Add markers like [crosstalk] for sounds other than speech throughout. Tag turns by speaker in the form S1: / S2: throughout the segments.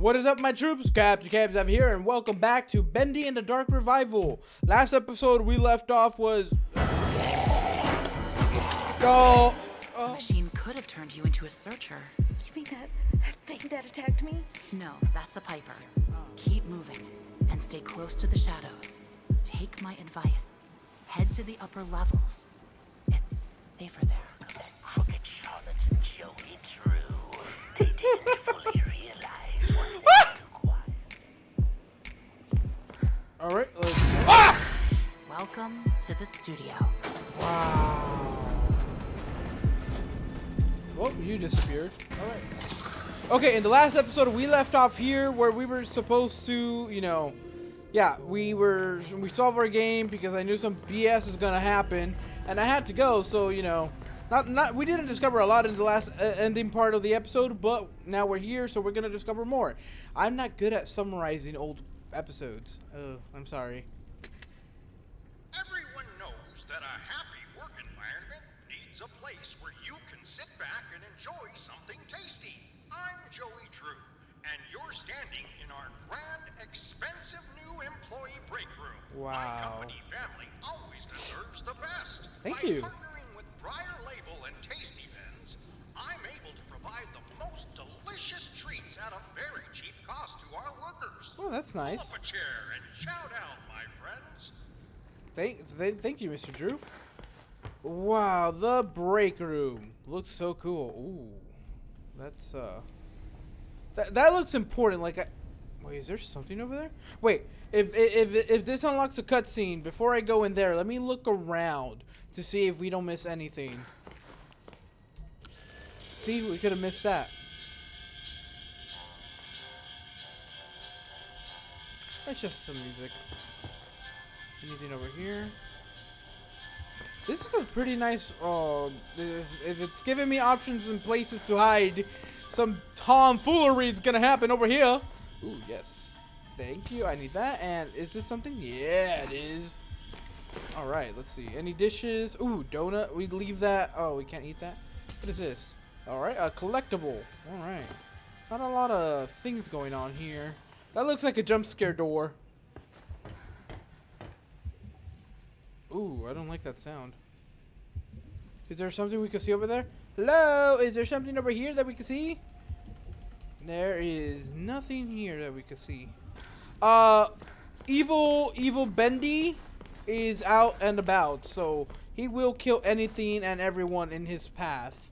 S1: What is up, my troops? Captain Cavs here, and welcome back to Bendy and the Dark Revival. Last episode we left off was. Go! Oh.
S2: The machine could have turned you into a searcher.
S3: You mean that that thing that attacked me?
S2: No, that's a Piper. Keep moving and stay close to the shadows. Take my advice. Head to the upper levels. It's safer there.
S4: Crooked charlatan Joey Drew. They didn't
S1: All right. Let's... Ah!
S2: Welcome to the studio.
S1: Wow. Well, you disappeared. All right. Okay, in the last episode, we left off here where we were supposed to, you know, yeah, we were we solved our game because I knew some BS is gonna happen, and I had to go. So you know, not not we didn't discover a lot in the last uh, ending part of the episode, but now we're here, so we're gonna discover more. I'm not good at summarizing old episodes. Oh, I'm sorry.
S5: Everyone knows that a happy work environment needs a place where you can sit back and enjoy something tasty. I'm Joey Drew, and you're standing in our grand, expensive new employee break room. My
S1: Wow.
S5: company family always deserves the best.
S1: Thank
S5: By
S1: you.
S5: partnering with Briar Label and Tasty I'm able to provide the most delicious treats at a very cheap cost to our workers.
S1: Oh, that's
S5: Pull
S1: nice.
S5: up a chair and chow down, my friends.
S1: Thank, th thank you, Mr. Drew. Wow, the break room looks so cool. Ooh, that's uh, that that looks important. Like, I, wait, is there something over there? Wait, if if if, if this unlocks a cutscene, before I go in there, let me look around to see if we don't miss anything. See, we could have missed that. That's just some music. Anything over here? This is a pretty nice. Oh, if, if it's giving me options and places to hide, some tomfoolery is gonna happen over here. Ooh, yes. Thank you. I need that. And is this something? Yeah, it is. All right. Let's see. Any dishes? Ooh, donut. We leave that. Oh, we can't eat that. What is this? All right, a collectible. All right. Not a lot of things going on here. That looks like a jump scare door. Ooh, I don't like that sound. Is there something we can see over there? Hello? Is there something over here that we can see? There is nothing here that we can see. Uh, evil, evil Bendy is out and about, so he will kill anything and everyone in his path.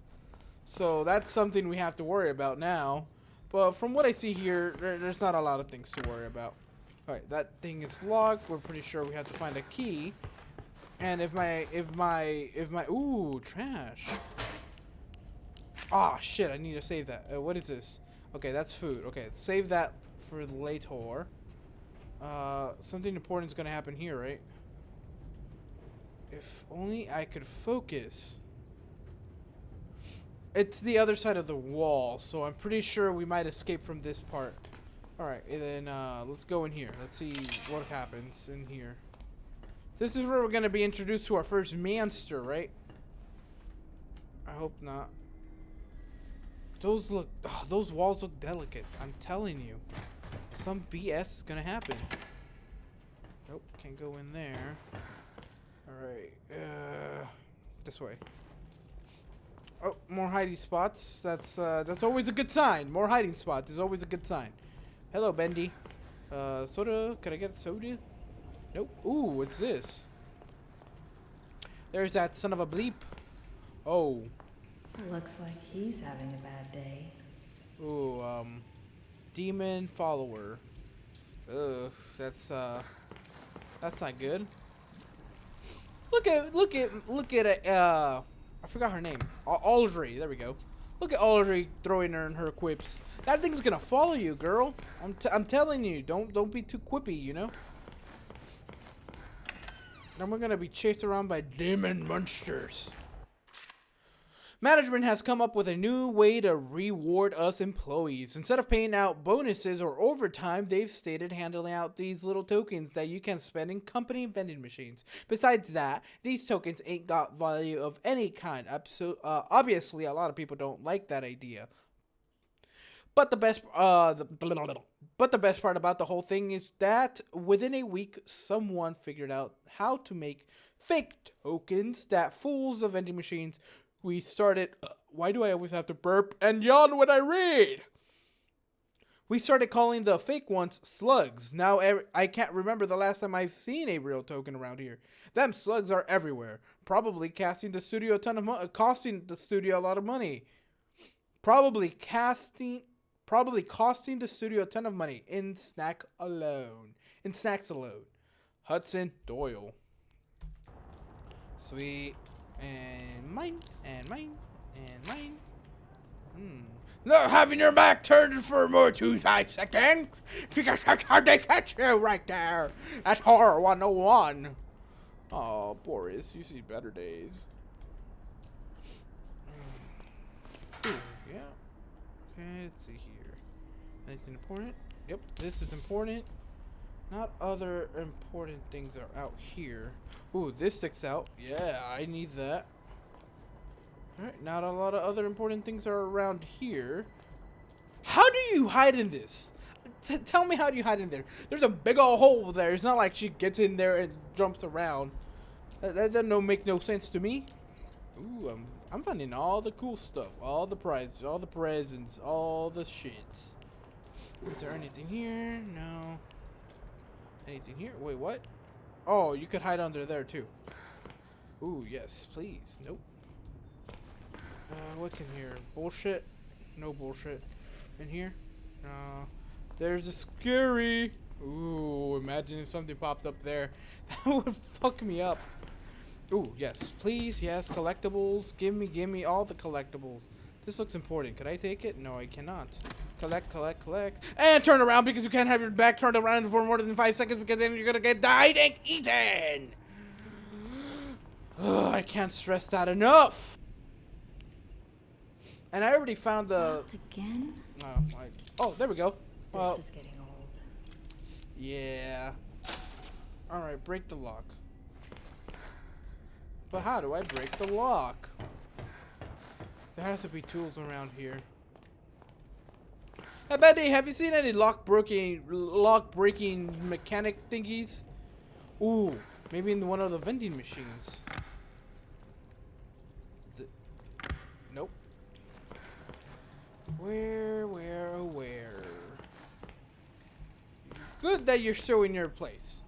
S1: So that's something we have to worry about now. But from what I see here, there, there's not a lot of things to worry about. Alright, that thing is locked. We're pretty sure we have to find a key. And if my, if my, if my, ooh, trash. Ah, shit, I need to save that. Uh, what is this? Okay, that's food. Okay, save that for later. Uh, something important is gonna happen here, right? If only I could focus. It's the other side of the wall, so I'm pretty sure we might escape from this part. Alright, and then uh, let's go in here. Let's see what happens in here. This is where we're going to be introduced to our first monster, right? I hope not. Those look, oh, those walls look delicate. I'm telling you. Some BS is going to happen. Nope, can't go in there. Alright, uh, this way. Oh, more hiding spots. That's uh, that's always a good sign. More hiding spots is always a good sign. Hello, Bendy. Uh, soda. Can I get soda? Nope. Ooh, what's this? There's that son of a bleep. Oh.
S3: Looks like he's having a bad day.
S1: Ooh, um, demon follower. Ugh, that's uh, that's not good. Look at look at look at a Uh, I forgot her name. Audrey. There we go. Look at Audrey throwing her in her quips. That thing's gonna follow you, girl. I'm t I'm telling you. Don't don't be too quippy. You know. Then we're gonna be chased around by demon monsters. Management has come up with a new way to reward us employees. Instead of paying out bonuses or overtime, they've stated handling out these little tokens that you can spend in company vending machines. Besides that, these tokens ain't got value of any kind. Uh, obviously, a lot of people don't like that idea. But the best, uh, the, but the best part about the whole thing is that within a week, someone figured out how to make fake tokens that fools the vending machines. We started. Uh, why do I always have to burp and yawn when I read? We started calling the fake ones slugs. Now ev- I can't remember the last time I've seen a real token around here. Them slugs are everywhere, probably casting the studio a ton of money, costing the studio a lot of money. Probably casting, probably costing the studio a ton of money in snack alone. In snacks alone. Hudson Doyle. Sweet. And mine. And mine. And mine. Hmm. Not having your back turned for more two five seconds because that's how they catch you right there. That's horror 101. Oh, Boris, you see better days. Hmm. Ooh, yeah. Okay, let's see here. Anything important? Yep, this is important. Not other important things are out here. Ooh, this sticks out. Yeah, I need that. Alright, not a lot of other important things are around here. How do you hide in this? T tell me how do you hide in there? There's a big old hole there. It's not like she gets in there and jumps around. That, that doesn't make no sense to me. Ooh, I'm, I'm finding all the cool stuff. All the prizes, all the presents, all the shits. Is there anything here? No. Anything here? Wait, what? Oh, you could hide under there too. Ooh, yes, please. Nope. Uh, what's in here? Bullshit? No bullshit. In here? No. There's a scary. Ooh, imagine if something popped up there. [laughs] That would fuck me up. Ooh, yes. Please, yes. Collectibles. Give me, give me all the collectibles. This looks important. Could I take it? No, I cannot. Collect, collect, collect. And turn around because you can't have your back turned around for more than five seconds because then you're going to get died and eaten. Ugh, I can't stress that enough. And I already found the.
S3: Not again?
S1: Oh, I, oh there we go.
S3: This
S1: Uh,
S3: is getting old.
S1: yeah. All right, break the lock. But how do I break the lock? There has to be tools around here. Hey, Betty, have you seen any lock breaking, lock breaking mechanic thingies? Ooh, maybe in one of the vending machines. The, nope. Where, where, where? Good that you're still in your place.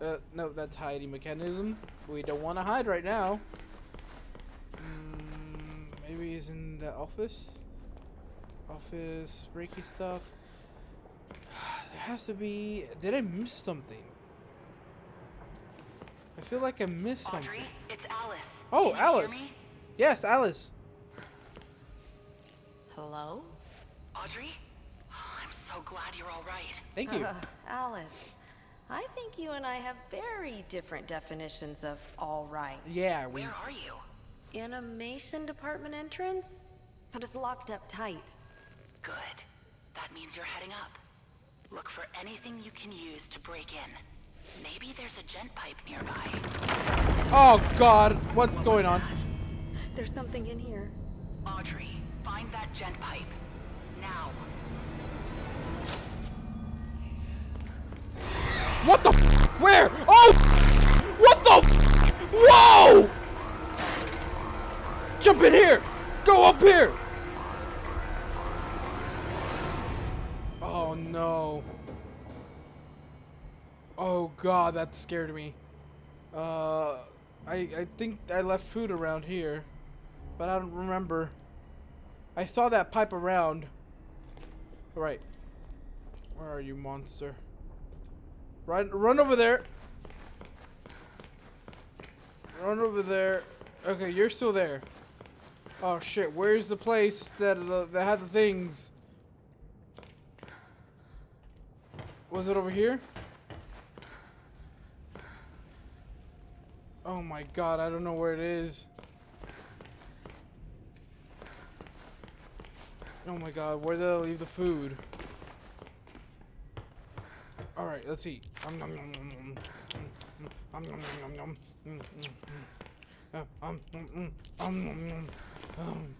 S1: Uh, no, that's hiding mechanism. We don't want to hide right now. Maybe he's in the office. Office, breaky stuff. [sighs] there has to be. Did I miss something? I feel like I missed something.
S2: It's Alice.
S1: Oh,
S2: Can
S1: Alice. Yes, Alice.
S3: Hello?
S2: Audrey? I'm so glad you're all right.
S1: Thank you.
S3: Uh, Alice, I think you and I have very different definitions of all right.
S1: yeah, we.
S2: Where are you?
S3: Animation department entrance? But it's locked up tight.
S2: Good. That means you're heading up. Look for anything you can use to break in. Maybe there's a gent pipe nearby.
S1: Oh God, what's going on?
S3: There's something in here.
S2: Audrey, find that gent pipe. Now.
S1: What the? f- Where? Oh! What the? f- Whoa! Jump in here! Go up here! Oh no. Oh god, that scared me. Uh, I I think I left food around here, but I don't remember. I saw that pipe around. All right. Where are you, monster? Run, run over there. Run over there. Okay, you're still there. Oh shit, where's the place that uh, that had the things? Was it over here? Oh my god, I don't know where it is. Oh my god, where did I leave the food? All right, let's eat. Um, nom, nom, nom, nom. Mm, mm, um, nom, nom, nom, nom. Mm, mm, mm. Uh, um, mm, mm, um, nom, nom. Um.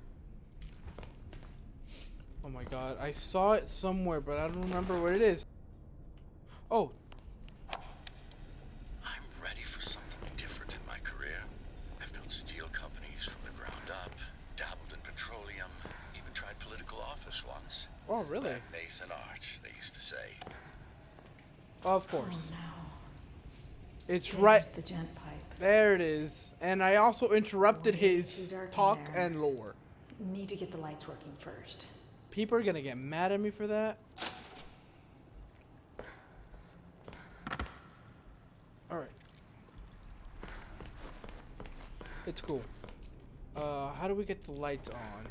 S1: Oh my god, I saw it somewhere, but I don't remember what it is. Oh,
S6: I'm ready for something different in my career. I've built steel companies from the ground up, dabbled in petroleum, even tried political office once.
S1: oh really?
S6: That Nathan Arch, they used to say.
S1: Of course.
S7: Oh,
S1: It's
S7: There's
S1: right
S7: the gent pipe.
S1: there. It is. And I also interrupted his
S7: in
S1: talk and lore.
S7: Need to get the lights working first.
S1: People are gonna get mad at me for that. Alright. It's cool. Uh, how do we get the lights on?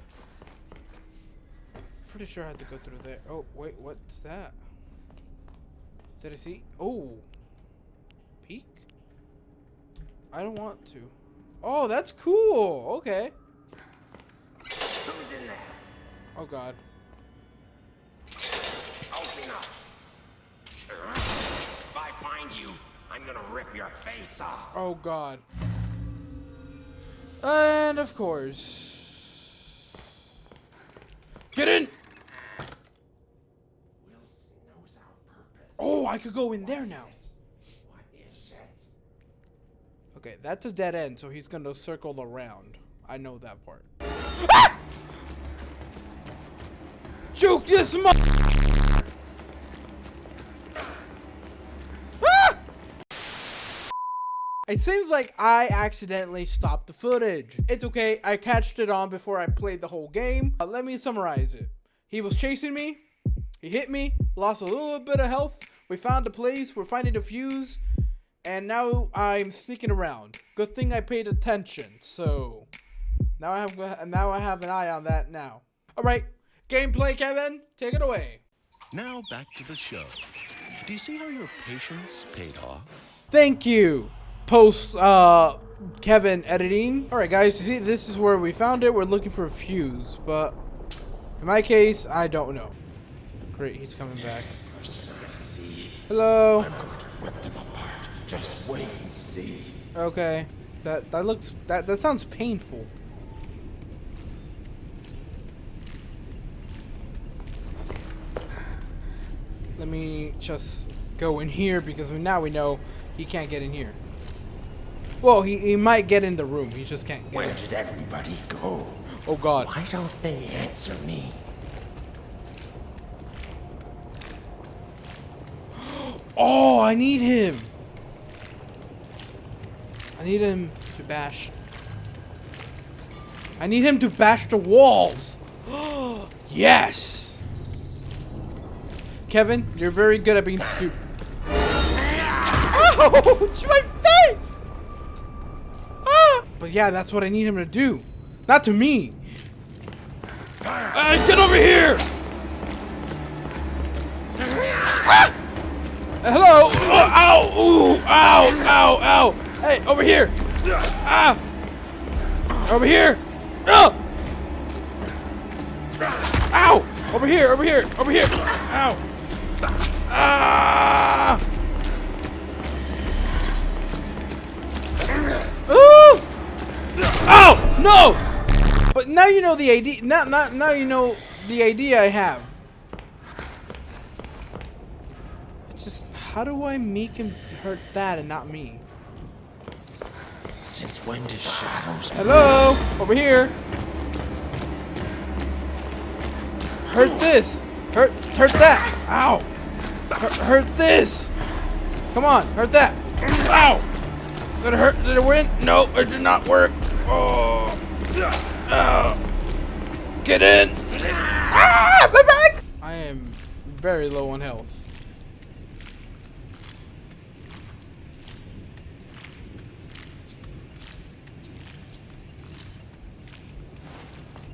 S1: Pretty sure I have to go through there. Oh, wait, what's that? Did I see? Oh. Peek? I don't want to. Oh, that's cool. Okay.
S8: Who's in there?
S1: Oh, God.
S8: Open up. If I find you, I'm gonna rip your face off.
S1: Oh god. And of course. Get in!
S8: Wilson knows our purpose.
S1: Oh, I could go in there now.
S8: What is it?
S1: Okay, that's a dead end, so he's gonna circle around. I know that part. Ah! Juke this mo- Ah! It seems like I accidentally stopped the footage. It's okay, I catched it on before I played the whole game. Uh, let me summarize it. He was chasing me, he hit me, lost a little bit of health. We found a place, we're finding a fuse, and now I'm sneaking around. Good thing I paid attention. So now I have now I have an eye on that now. All right, gameplay, Kevin, take it away.
S6: Now back to the show. Do you see how your patience paid off?
S1: Thank you. Post uh Kevin editing. All right, guys, you see this is where we found it. We're looking for a fuse, but in my case, I don't know. Great, he's coming back. Hello.
S8: Just wait and see.
S1: Okay. That that looks that that sounds painful. Let me just go in here because we, now we know he can't get in here. Well, he, he might get in the room. He just can't get
S8: Where
S1: in.
S8: did everybody go?
S1: Oh god.
S8: Why don't they answer me? [gasps]
S1: Oh, I need him. I need him to bash. I need him to bash the walls. [gasps] yes. Kevin, you're very good at being stupid. [laughs] Ouch, my face! Ah! But yeah, that's what I need him to do. Not to me. Ah, get over here! Ah! Hello! Oh, ow! Ooh! Ow! Ow! Ow! Hey, over here! Ah! Over here! Oh! Ow! Over here! Over here! Over here! Ow! Ah! Ooh! Oh! No! But now you know the idea. Not, not, now you know the idea I have. Just, how do I make him hurt that and not me?
S8: When do shadows
S1: Hello? Over here. Hurt this. Hurt, hurt that. Ow. Hurt, hurt this. Come on, hurt that. Ow. Did it hurt? Did it win? No, it did not work. Oh. Ow. Get in. Ah, my back. I am very low on health.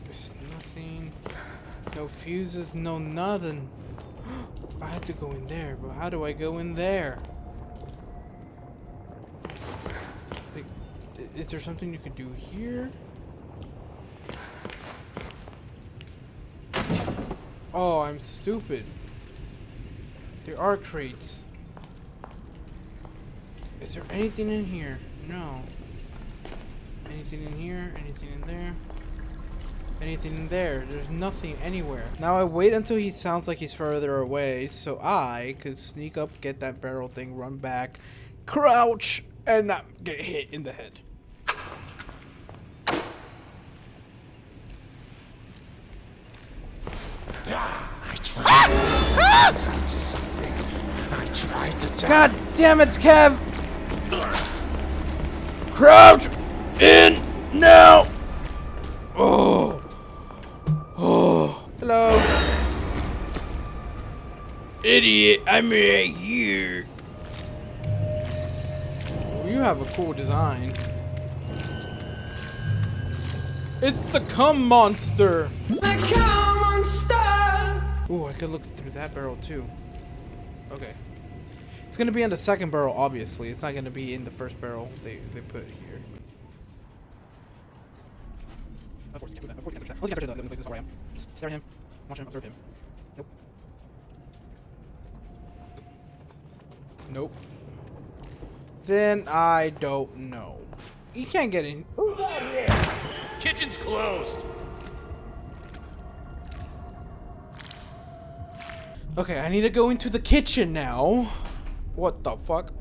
S1: There's nothing. No fuses, no nothing. [gasps] I have to go in there, but how do I go in there? Like, is there something you could do here? Oh, I'm stupid. There are crates. Is there anything in here? No. Anything in here? Anything in there? Anything there. There's nothing anywhere. Now I wait until he sounds like he's further away so I could sneak up, get that barrel thing, run back, crouch, and not get hit in the head.
S8: I tried to turn into something. I tried to turn
S1: God damn it, Kev! Crouch in now! Idiot, I'm right here. Oh, you have a cool design. It's the cum monster. The cum monster. Ooh, I could look through that barrel too. Okay. It's gonna be in the second barrel, obviously. It's not gonna be in the first barrel they, they put here. Of course, you can't do that. Of course, you can't touch that. Unless you can't touch the, the, the, where I am. Just stare at him, watch him, observe him. Nope. Nope. Then I don't know. You can't get in. Who's out here?
S9: Kitchen's closed.
S1: Okay, I need to go into the kitchen now. What the fuck?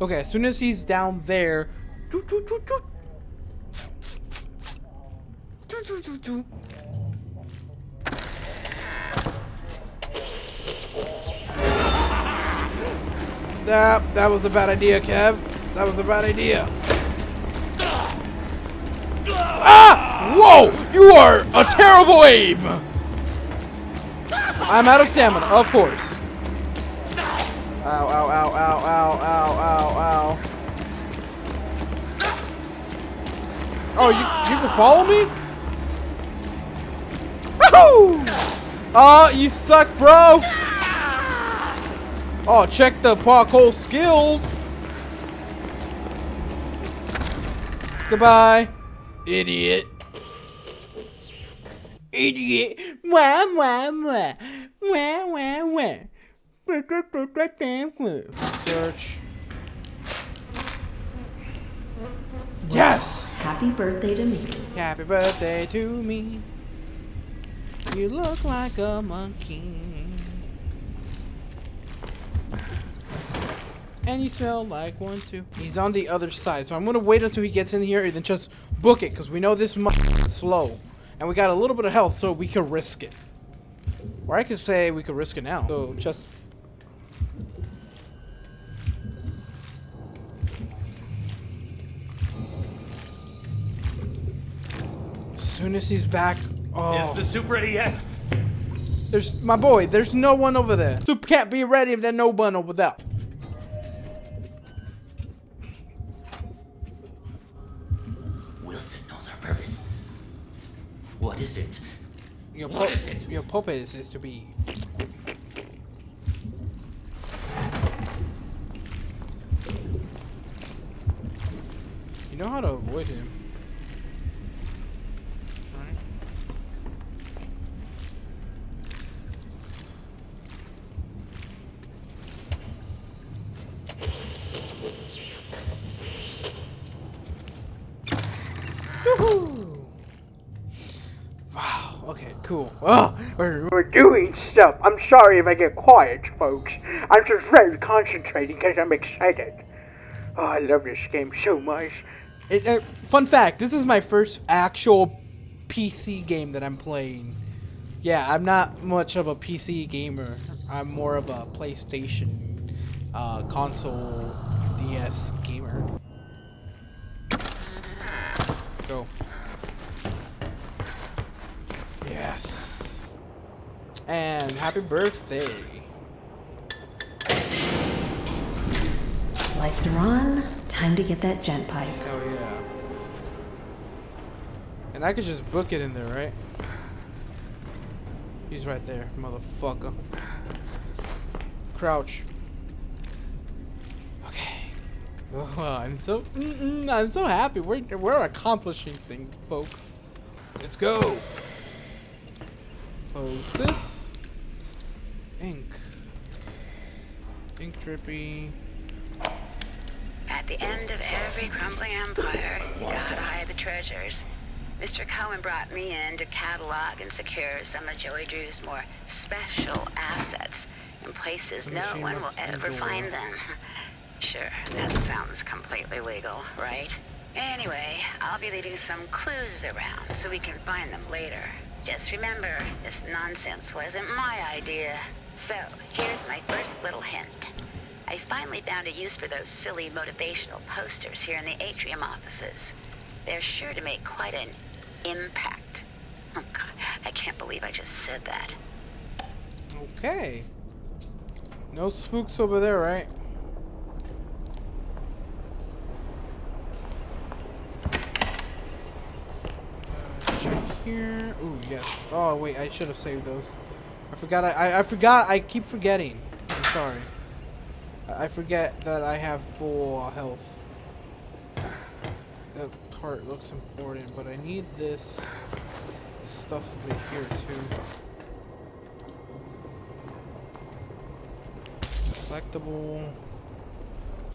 S1: Okay, as soon as he's down there. That, that was a bad idea, Kev. That was a bad idea. Ah! Whoa! You are a terrible aim! I'm out of stamina, of course. Ow, ow, ow, ow, ow, ow, ow, ow. Oh, you, you can follow me? Woohoo! Oh, you suck, bro! Oh, check the parkour skills. Goodbye, idiot. Idiot. Wah, wah, wah. Wah, wah, wah. Search. Yes!
S7: Happy birthday to me.
S1: Happy birthday to me. You look like a monkey. And you smell like one too. He's on the other side, so I'm gonna wait until he gets in here and then just book it, because we know this is slow. And we got a little bit of health, so we can risk it. Or I could say we could risk it now. So just As soon as he's back, oh,
S9: Is the soup ready yet?
S1: there's my boy. There's no one over there. Soup can't be ready if there's no one over there.
S8: What is it?
S1: Your
S8: What is it?
S1: Your purpose is to be. You know how to avoid him. Right? Woohoo! Wow, okay, cool. Oh, we're, doing stuff. I'm sorry if I get quiet, folks. I'm just very concentrating because I'm excited. Oh, I love this game so much. It, uh, fun fact, this is my first actual PC game that I'm playing. Yeah, I'm not much of a PC gamer. I'm more of a PlayStation uh, console DS gamer. Go. Yes. And happy birthday.
S7: Lights are on. Time to get that gent pipe.
S1: Oh yeah. And I could just book it in there, right? He's right there, motherfucker. Crouch. Okay. Oh, [laughs] I'm so mm -mm, I'm so happy. We're we're accomplishing things, folks. Let's go. Close this. Ink. Ink drippy.
S4: At the end of every crumbling empire, you gotta hide the treasures. Mr. Cohen brought me in to catalog and secure some of Joey Drew's more special assets in places no one will ever find them. [laughs] Sure, that sounds completely legal, right? Anyway, I'll be leaving some clues around so we can find them later. Just remember, this nonsense wasn't my idea. So, here's my first little hint. I finally found a use for those silly motivational posters here in the atrium offices. They're sure to make quite an impact. Oh god, I can't believe I just said that.
S1: Okay. No spooks over there, right? Uh, check here. Ooh, yes. Oh, wait, I should have saved those. I forgot. I, I, I forgot. I keep forgetting. I'm sorry. I I forget that I have full health. That part looks important, but I need this, stuff over here too. Collectible.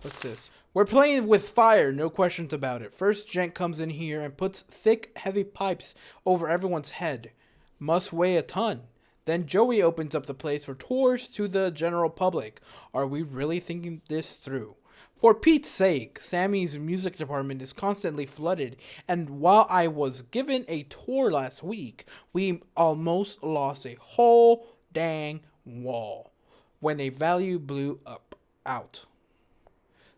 S1: What's this? We're playing with fire, no questions about it. First, Gent comes in here and puts thick, heavy pipes over everyone's head. Must weigh a ton. Then Joey opens up the place for tours to the general public. Are we really thinking this through? For Pete's sake, Sammy's music department is constantly flooded, and while I was given a tour last week, we almost lost a whole dang wall when a value blew up out.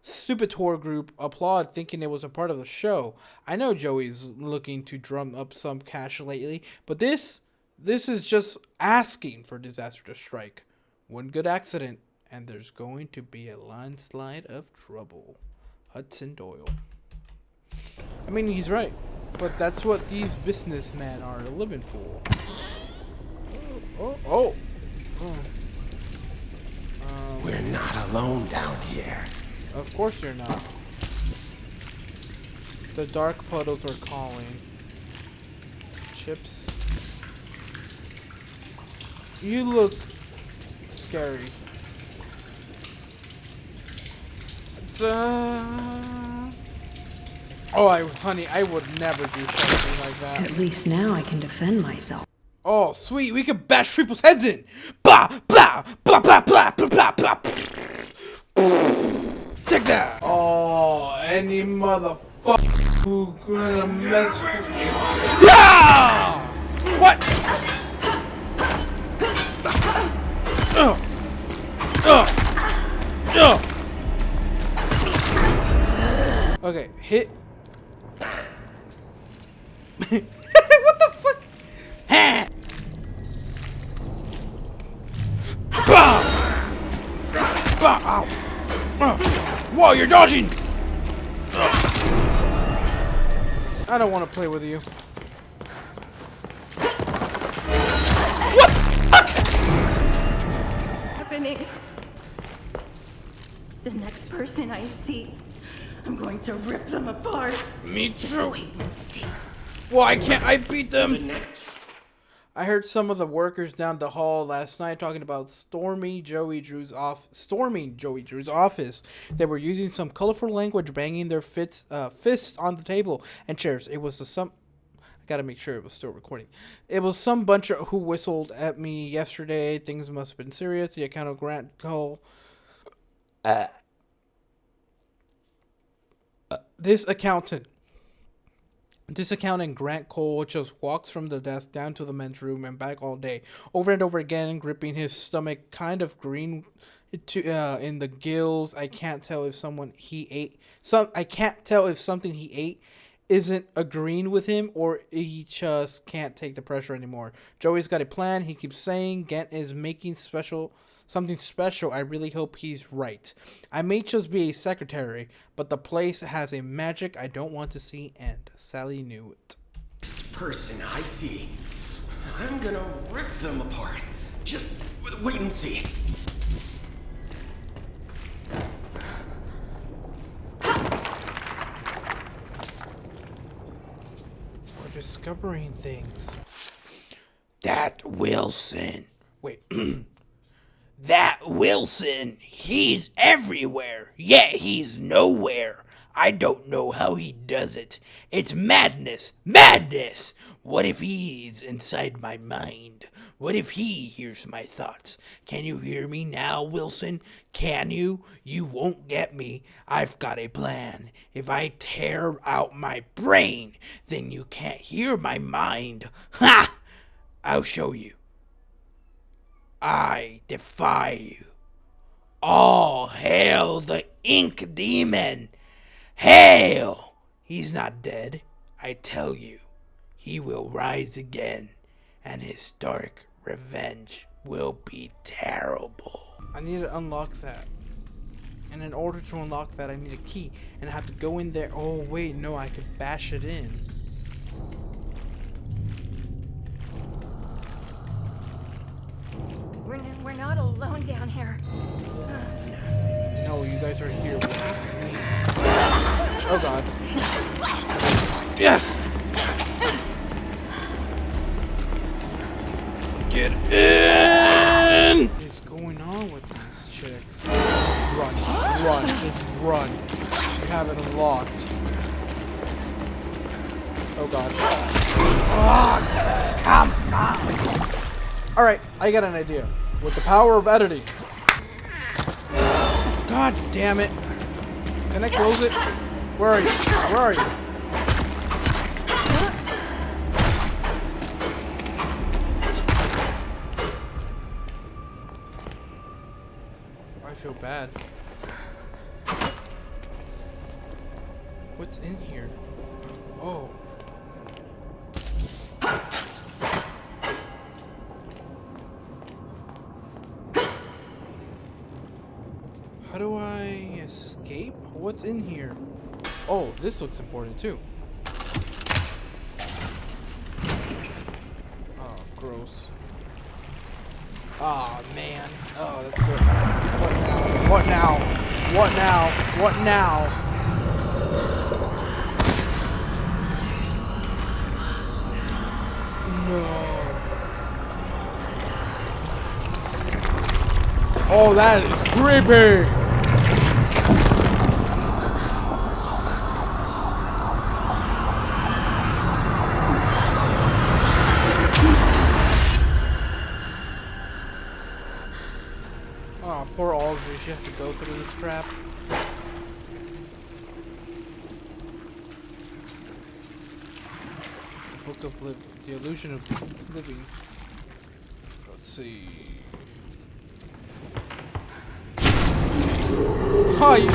S1: Stupid tour group applaud thinking it was a part of the show. I know Joey's looking to drum up some cash lately, but this this is just asking for disaster to strike. One good accident and there's going to be a landslide of trouble. Hudson Doyle. I mean, he's right, but that's what these businessmen are living for. Oh, oh, oh. Um,
S8: We're not alone down here.
S1: Of course you're not. The dark puddles are calling. Chips. You look scary. Oh, I, honey, I would never do something like that.
S7: At least now I can defend myself.
S1: Oh, sweet, we can bash people's heads in. Blah, blah, blah, blah, blah, blah, blah, blah. Take that. Oh, any motherfucker who gonna mess with me. Yeah! What? Ugh. Ugh. Ugh. Okay, hit. [laughs] what the fuck? Ha! Bah! Bah! Ow! Uh. Whoa, you're dodging! I don't want to play with you.
S10: Person I see, I'm going to rip them apart.
S1: Me too.
S10: wait and see.
S1: Why can't I beat them? I heard some of the workers down the hall last night talking about stormy Joey Drew's off storming Joey Drew's office. They were using some colorful language, banging their fits, uh, fists on the table and chairs. It was the some. I gotta make sure it was still recording. It was some bunch of who whistled at me yesterday. Things must have been serious. The account of Grant Cohen. Uh, this accountant this accountant, Grant Cohen, just walks from the desk down to the men's room and back all day, over and over again, gripping his stomach kind of green to uh, in the gills. I can't tell if someone he ate some. I can't tell if something he ate isn't agreeing with him or he just can't take the pressure anymore. Joey's got a plan. He keeps saying Gent is making special something special. I really hope he's right. I may just be a secretary, but the place has a magic I don't want to see end. Sally knew it.
S8: Person I see. I'm gonna rip them apart. Just wait and see.
S1: We're discovering things.
S11: That Wilson. Wait. [clears throat] that Wilson, he's everywhere, yet he's nowhere. I don't know how he does it. It's madness! Madness! What if he's inside my mind? What if he hears my thoughts? Can you hear me now, Wilson? Can you? You won't get me. I've got a plan. If I tear out my brain, then you can't hear my mind. Ha! I'll show you. I defy you. All hail the ink demon! Hail! He's not dead, I tell you. He will rise again, and his dark revenge will be terrible.
S1: I need to unlock that. And in order to unlock that, I need a key. And I have to go in there. Oh, wait, no, I can bash it in.
S12: We're, not alone down here.
S1: No, you guys are here. Oh, God. Yes!
S11: Get in!
S1: What is going on with these chicks? Run, run, just run. You have it unlocked. Oh god. Ah, come on! Alright, I got an idea. With the power of editing. God damn it. Can I close it? Where are you? Where are you? I feel bad. What's in here? What's in here? Oh, this looks important too. Oh, gross. Oh man. Oh, that's good. What now? What now? What now? What now? No. Oh, that is creepy. This crap. The Book of Liv The Illusion of Living. Let's see. Oh, you,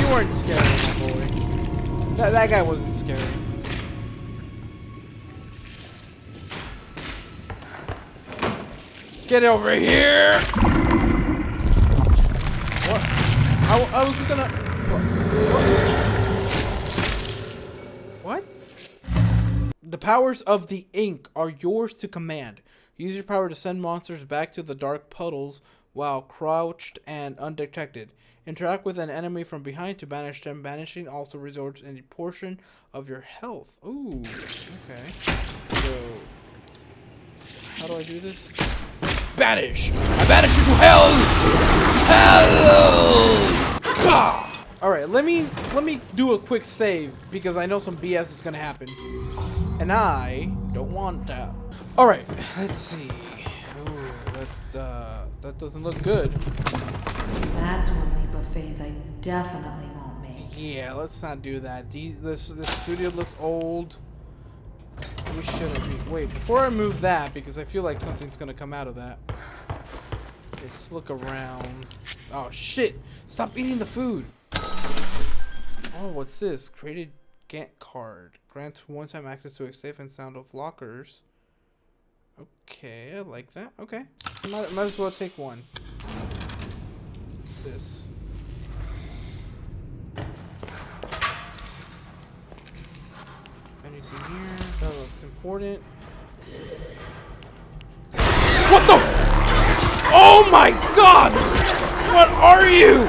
S1: you weren't scary, my boy. That, that guy wasn't scary. Get over here! What? I, I was gonna... What? The powers of the ink are yours to command. Use your power to send monsters back to the dark puddles while crouched and undetected. Interact with an enemy from behind to banish them. Banishing also resorts any portion of your health. Ooh, okay. So, how do I do this?
S11: Banish! I banish you to hell! Hell!
S1: Ah! All right, let me let me do a quick save because I know some BS is gonna happen, and I don't want that. All right, let's see. Ooh, that uh, that doesn't look good.
S7: That's one leap of faith I definitely won't make.
S1: Yeah, let's not do that. These, this this studio looks old. We shouldn't be. Wait, before I move that, because I feel like something's gonna come out of that. Let's look around. Oh shit! Stop eating the food. Oh, what's this? Created Gent card. Grants one-time access to a safe and sound of lockers. Okay, I like that. Okay, might, might as well take one. What's this? Anything here? Oh, that looks important. Oh my god! What are you?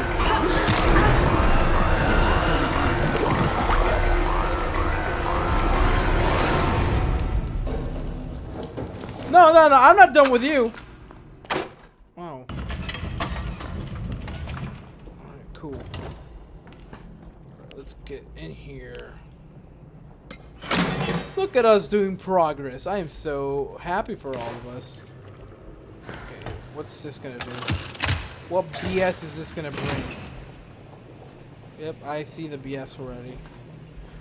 S1: No, no, no, I'm not done with you. Wow. Alright, cool. Let's let's get in here. Look at us doing progress. I am so happy for all of us. What's this gonna do? What BS is this gonna bring? Yep, I see the BS already.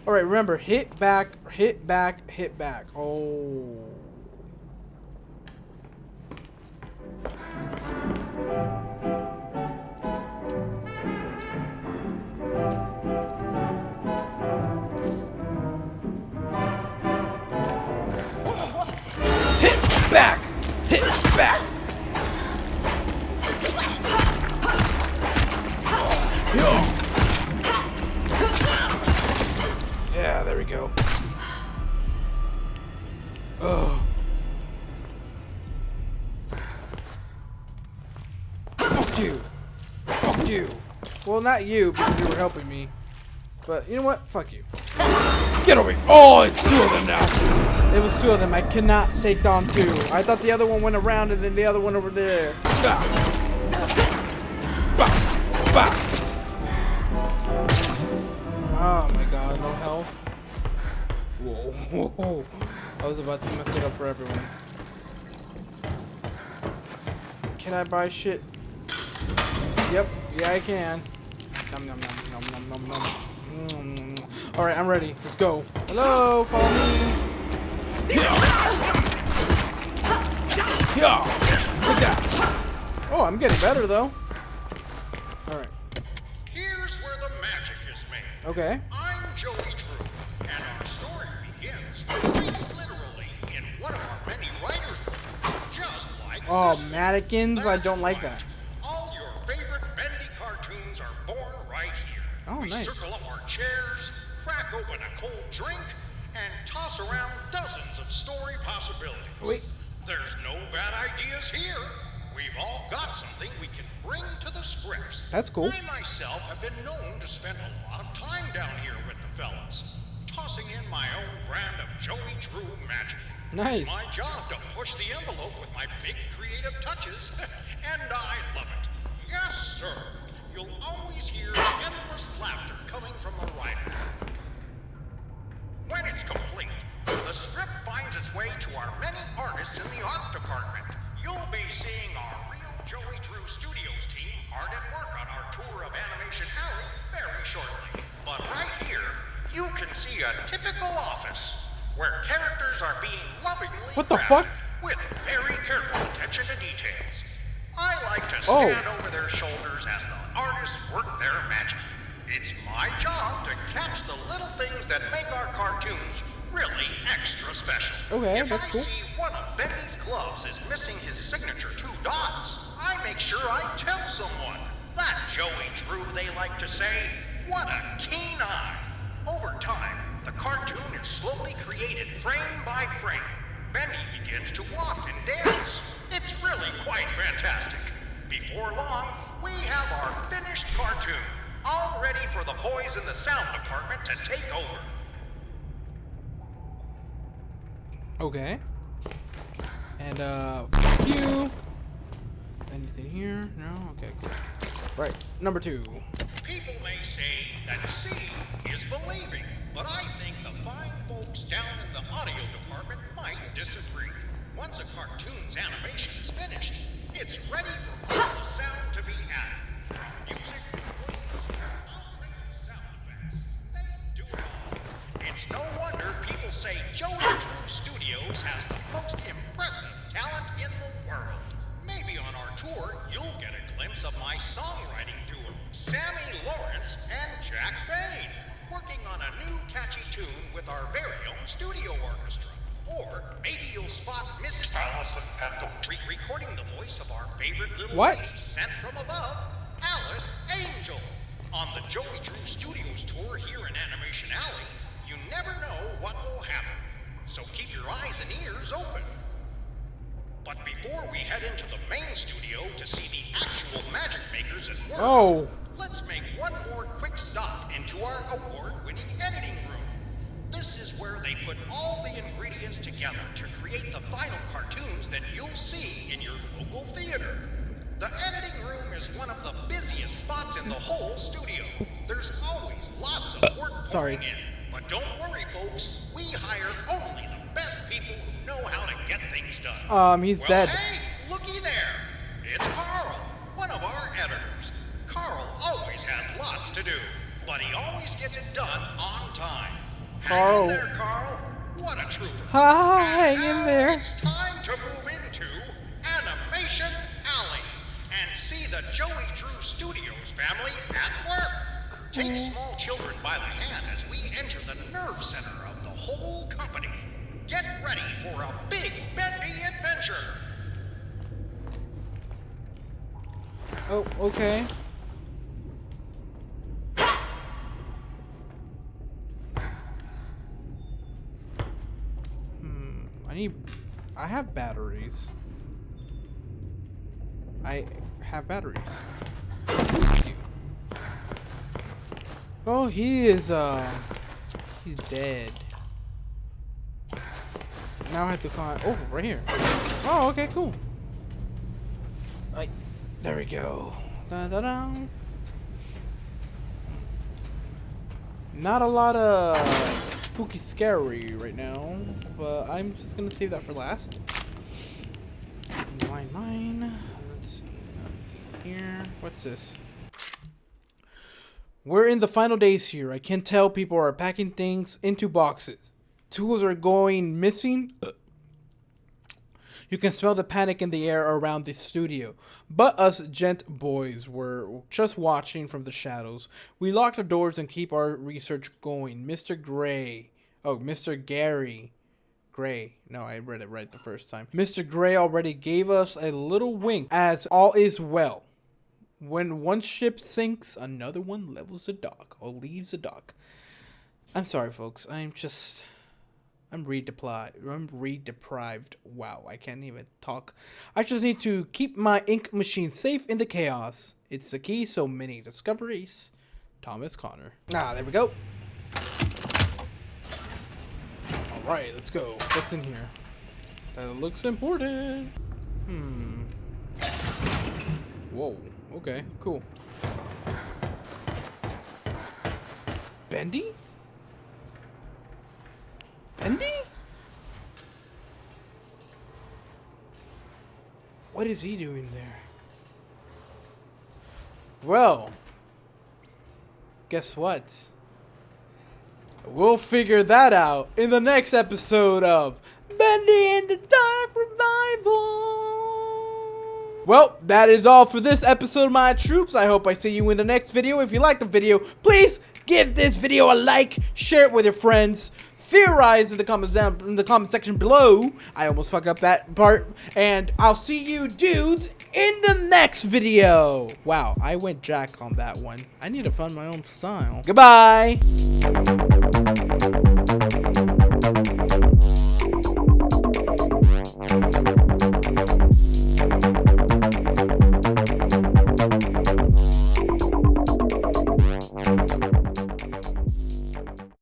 S1: Alright, remember, hit back, hit back, hit back. Oh. Not you, because you were helping me. But, you know what? Fuck you.
S11: Get over here. Oh, it's two of them now.
S1: It was two of them. I cannot take down two. I thought the other one went around and then the other one over there. Oh my god, no health. Whoa, [laughs] whoa, whoa. I was about to mess it up for everyone. Can I buy shit? Yep, yeah I can. Nom nom nom nom nom nom nom. Mm. Alright, I'm ready. Let's go. Hello, follow me.
S11: Yeah. Take that.
S1: Oh, I'm getting better though. Alright.
S5: Here's where the magic is made.
S1: Okay.
S5: I'm Joey Drew, and our story begins quite literally in one of our many writers' rooms, just like
S1: Oh, mannequins? I don't like that. That's cool.
S5: I myself have been known to spend a lot of time down here with the fellas, tossing in my own brand of Joey Drew magic.
S1: Nice.
S5: It's my job to push the envelope with my big creative touches, [laughs] and I love it. Yes, sir. You'll always hear endless laughter coming from the writer. When it's complete, the script finds its way to our many artists in the art department. You'll be seeing our real Joey Drew Studios team hard at work on our tour of Animation Alley very shortly. But right here, you can see a typical office where characters are being lovingly
S1: What the fuck?
S5: with very careful attention to details. I like to
S1: Oh.
S5: stand over their shoulders as the artists work their magic. It's my job to catch the little things that make our cartoons really extra special.
S1: Okay,
S5: if
S1: that's
S5: I
S1: cool.
S5: see one of Bendy's gloves is missing his signature two dots, I make sure I tell someone. That Joey Drew, they like to say. What a keen eye. Over time, the cartoon is slowly created frame by frame. Bendy begins to walk and dance. It's really quite fantastic. Before long, we have our finished cartoon, all ready for the boys in the sound department to take over.
S1: Okay. And, uh, you. Anything here? No? Okay, cool. Right, number two.
S5: People may say in the whole studio. There's always lots of work
S1: Sorry.
S5: pouring in. But don't worry, folks. We hire only the best people who know how to get things done.
S1: Um, he's
S5: well,
S1: dead.
S5: Hey, looky there. It's Carl, one of our editors. Carl always has lots to do, but he always gets it done on time.
S1: Carl.
S5: Hang in there, Carl. What a trooper.
S1: Ha, hang in there.
S5: It's time to move into Animation Alley and see the Joey Drew Studios family at work. Take small children by the hand as we enter the nerve center of the whole company. Get ready for a big bendy adventure.
S1: Oh, okay. Hmm, I need... I have batteries. I have batteries. Oh, he is, uh... He's dead. Now I have to find... Oh, right here. Oh, okay, cool. Like, there we go. Da da da. Not a lot of spooky scary right now, but I'm just gonna save that for last. Mine, mine. Let's see, nothing here. What's this? We're in the final days here. I can tell people are packing things into boxes. Tools are going missing. You can smell the panic in the air around the studio. But us Gent boys were just watching from the shadows. We lock the doors and keep our research going. Mr. Gray. Oh, Mr. Gary. Gray. No, I read it right the first time. Mr. Gray already gave us a little wink as all is well. When one ship sinks, another one levels the dock or leaves the dock. I'm sorry, folks. I'm just. I'm read deprived. I'm read deprived. Wow, I can't even talk. I just need to keep my ink machine safe in the chaos. It's the key so many discoveries. Thomas Connor. Ah, there we go. All right, let's go. What's in here? That looks important. Hmm. Whoa. Okay. Cool. Bendy? Bendy? What is he doing there? Well, guess what? We'll figure that out in the next episode of Bendy and the Dark Revival. Well, that is all for this episode, of my troops. I hope I see you in the next video. If you like the video, please give this video a like, share it with your friends, theorize in the comments down in the comment section below. I almost fucked up that part, and I'll see you dudes in the next video. Wow, I went jack on that one. I need to find my own style. Goodbye.